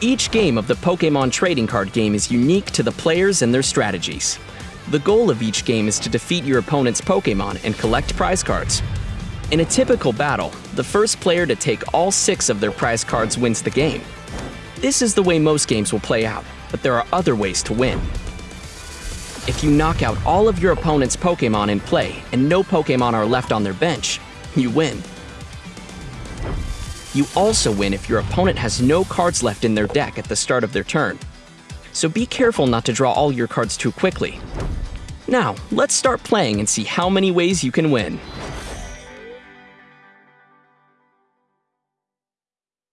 Each game of the Pokemon trading card game is unique to the players and their strategies. The goal of each game is to defeat your opponent's Pokemon and collect prize cards. In a typical battle, the first player to take all six of their prize cards wins the game. This is the way most games will play out, but there are other ways to win. If you knock out all of your opponent's Pokemon in play and no Pokemon are left on their bench, you win. You also win if your opponent has no cards left in their deck at the start of their turn. So be careful not to draw all your cards too quickly. Now, let's start playing and see how many ways you can win.